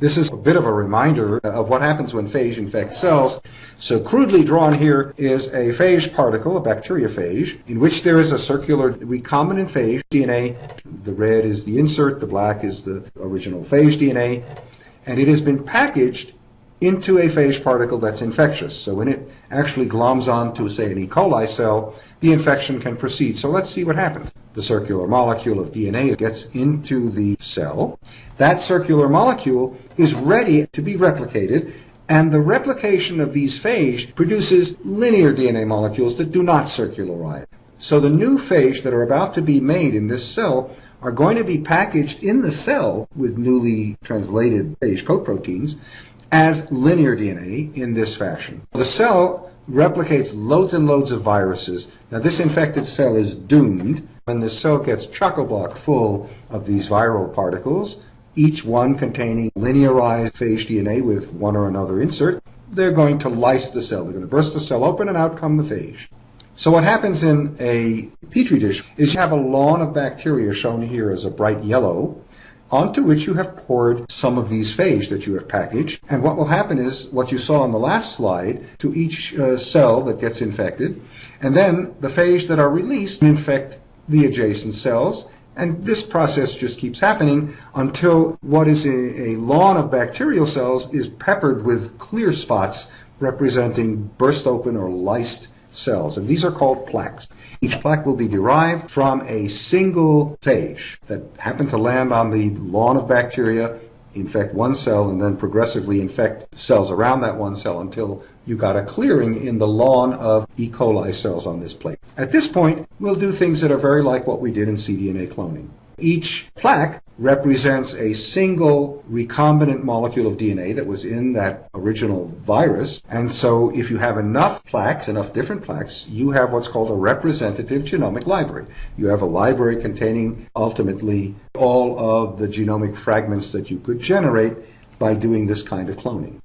This is a bit of a reminder of what happens when phage infects cells. So crudely drawn here is a phage particle, a bacteriophage, in which there is a circular recombinant phage DNA. The red is the insert, the black is the original phage DNA, and it has been packaged into a phage particle that's infectious. So when it actually gloms onto, say, an E. coli cell, the infection can proceed. So let's see what happens. The circular molecule of DNA gets into the cell. That circular molecule is ready to be replicated, and the replication of these phage produces linear DNA molecules that do not circularize. So the new phage that are about to be made in this cell are going to be packaged in the cell with newly translated phage coat proteins as linear DNA in this fashion. The cell replicates loads and loads of viruses. Now this infected cell is doomed when the cell gets chock-a-block full of these viral particles, each one containing linearized phage DNA with one or another insert. They're going to lyse the cell. They're going to burst the cell open and out come the phage. So what happens in a petri dish is you have a lawn of bacteria shown here as a bright yellow onto which you have poured some of these phage that you have packaged. And what will happen is what you saw on the last slide to each uh, cell that gets infected, and then the phage that are released infect the adjacent cells. And this process just keeps happening until what is a, a lawn of bacterial cells is peppered with clear spots representing burst open or lysed cells, and these are called plaques. Each plaque will be derived from a single phage that happened to land on the lawn of bacteria, infect one cell, and then progressively infect cells around that one cell until you got a clearing in the lawn of E. coli cells on this plate. At this point, we'll do things that are very like what we did in cDNA cloning. Each plaque represents a single recombinant molecule of DNA that was in that original virus. And so if you have enough plaques, enough different plaques, you have what's called a representative genomic library. You have a library containing ultimately all of the genomic fragments that you could generate by doing this kind of cloning.